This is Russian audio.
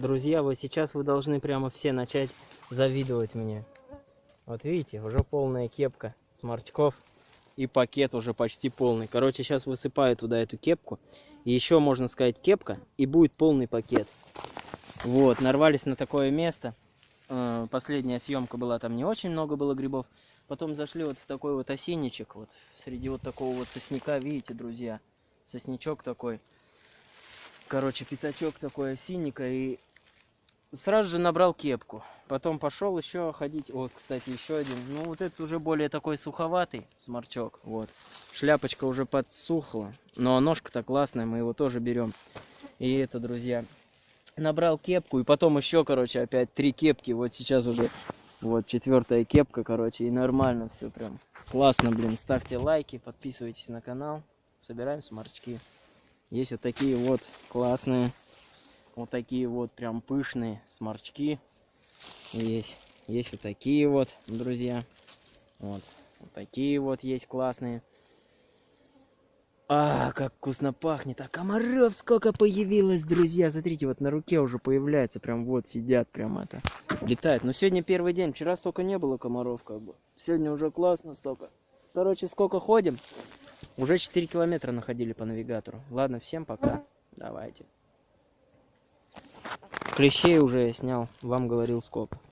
Друзья, вот сейчас вы должны прямо все начать завидовать мне. Вот видите, уже полная кепка сморчков. И пакет уже почти полный. Короче, сейчас высыпаю туда эту кепку. И еще, можно сказать, кепка. И будет полный пакет. Вот, нарвались на такое место. Э, Последняя съемка была, там не очень много было грибов. Потом зашли вот в такой вот осинничек. Вот среди вот такого вот сосняка, видите, друзья. Соснячок такой. Короче, пятачок такой осинника. И сразу же набрал кепку. Потом пошел еще ходить. Вот, кстати, еще один. Ну, вот этот уже более такой суховатый сморчок. Вот. Шляпочка уже подсухла. Но ножка-то классная, мы его тоже берем. И это, друзья, набрал кепку. И потом еще, короче, опять три кепки. Вот сейчас уже вот четвертая кепка, короче. И нормально все прям. Классно, блин. Ставьте лайки, подписывайтесь на канал. Собираем сморчки. Есть вот такие вот классные вот такие вот прям пышные сморчки. Есть есть вот такие вот друзья. Вот, вот такие вот есть классные. А как вкусно пахнет. А комаров сколько появилось друзья. Смотрите вот на руке уже появляется прям вот сидят прям это летают. Но сегодня первый день. Вчера столько не было комаров как бы. Сегодня уже классно столько. Короче сколько ходим? Уже 4 километра находили по навигатору. Ладно всем пока. Давайте Клещей уже снял, вам говорил сколько.